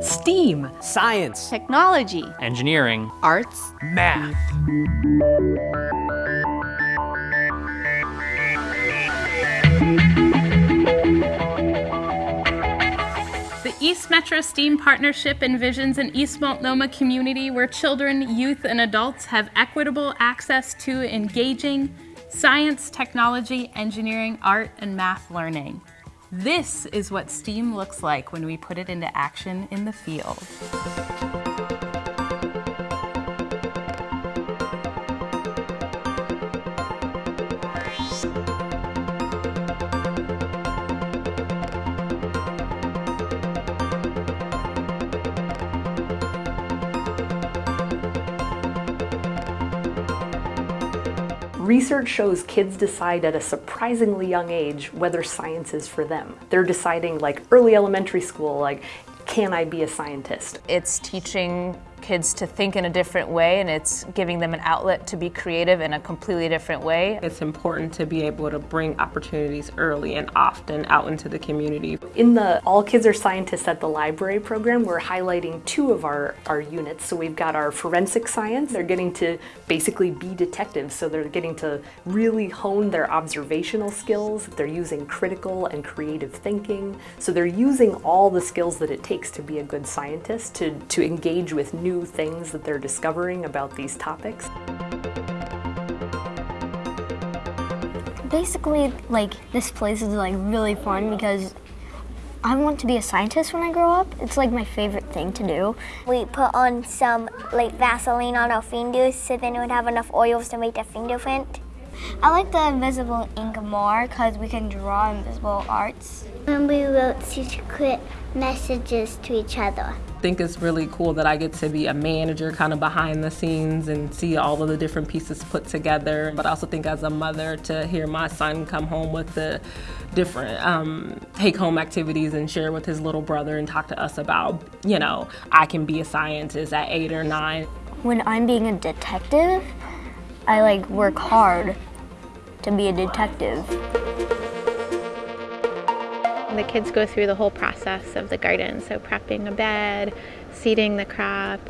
STEAM. Science. Technology. Engineering. Arts. Math. The East Metro STEAM Partnership envisions an East Multnomah community where children, youth, and adults have equitable access to engaging science, technology, engineering, art, and math learning. This is what STEAM looks like when we put it into action in the field. Research shows kids decide at a surprisingly young age whether science is for them. They're deciding like early elementary school, like, can I be a scientist? It's teaching kids to think in a different way and it's giving them an outlet to be creative in a completely different way. It's important to be able to bring opportunities early and often out into the community. In the All Kids Are Scientists at the Library program, we're highlighting two of our, our units. So we've got our forensic science. They're getting to basically be detectives. So they're getting to really hone their observational skills. They're using critical and creative thinking. So they're using all the skills that it takes to be a good scientist, to, to engage with new things that they're discovering about these topics. Basically, like, this place is like really fun because I want to be a scientist when I grow up. It's like my favorite thing to do. We put on some like Vaseline on our fingers so then we would have enough oils to make the fingerprint. I like the invisible ink more because we can draw invisible arts. And we wrote secret messages to each other. I think it's really cool that I get to be a manager kind of behind the scenes and see all of the different pieces put together. But I also think as a mother to hear my son come home with the different um, take home activities and share with his little brother and talk to us about, you know, I can be a scientist at eight or nine. When I'm being a detective, I like work hard to be a detective. The kids go through the whole process of the garden, so prepping a bed, seeding the crop,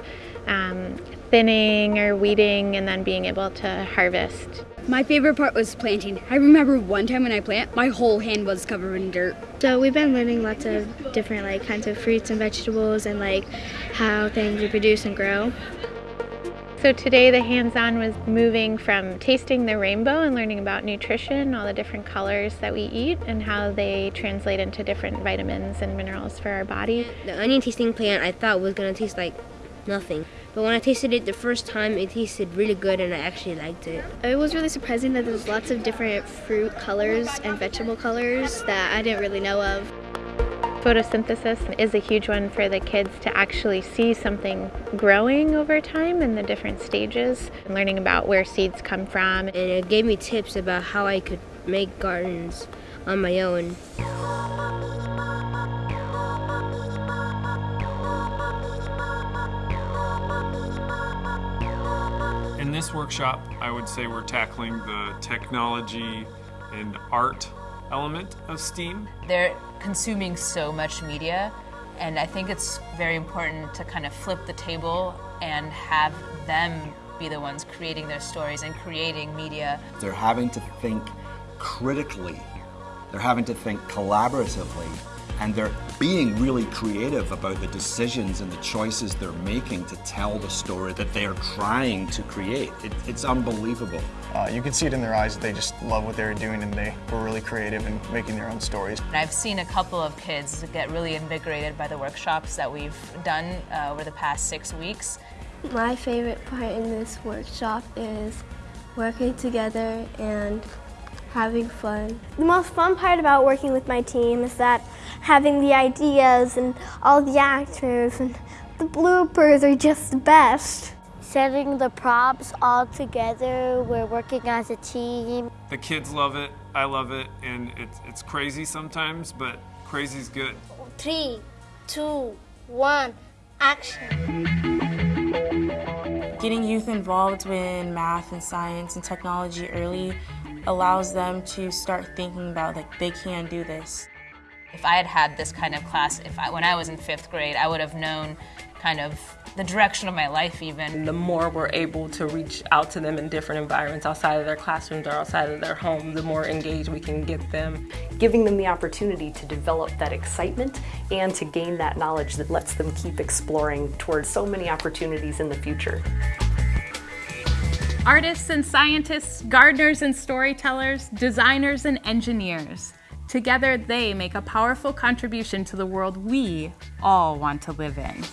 um, thinning or weeding, and then being able to harvest. My favorite part was planting. I remember one time when I plant, my whole hand was covered in dirt. So we've been learning lots of different like kinds of fruits and vegetables and like how things reproduce and grow. So today the hands-on was moving from tasting the rainbow and learning about nutrition, all the different colors that we eat and how they translate into different vitamins and minerals for our body. The onion tasting plant I thought was gonna taste like nothing. But when I tasted it the first time, it tasted really good and I actually liked it. It was really surprising that there's lots of different fruit colors and vegetable colors that I didn't really know of. Photosynthesis is a huge one for the kids to actually see something growing over time in the different stages, and learning about where seeds come from. And it gave me tips about how I could make gardens on my own. In this workshop, I would say we're tackling the technology and art element of STEAM. They're consuming so much media, and I think it's very important to kind of flip the table and have them be the ones creating their stories and creating media. They're having to think critically, they're having to think collaboratively, and they're being really creative about the decisions and the choices they're making to tell the story that they're trying to create. It, it's unbelievable. Uh, you can see it in their eyes that they just love what they were doing and they were really creative in making their own stories. I've seen a couple of kids get really invigorated by the workshops that we've done uh, over the past six weeks. My favorite part in this workshop is working together and having fun. The most fun part about working with my team is that having the ideas and all the actors and the bloopers are just the best. Setting the props all together, we're working as a team. The kids love it, I love it, and it's, it's crazy sometimes, but crazy's good. Three, two, one, action. Getting youth involved in math and science and technology early allows them to start thinking about like they can do this. If I had had this kind of class, if I, when I was in fifth grade, I would have known kind of the direction of my life even. The more we're able to reach out to them in different environments outside of their classrooms or outside of their home, the more engaged we can get them. Giving them the opportunity to develop that excitement and to gain that knowledge that lets them keep exploring towards so many opportunities in the future. Artists and scientists, gardeners and storytellers, designers and engineers. Together, they make a powerful contribution to the world we all want to live in.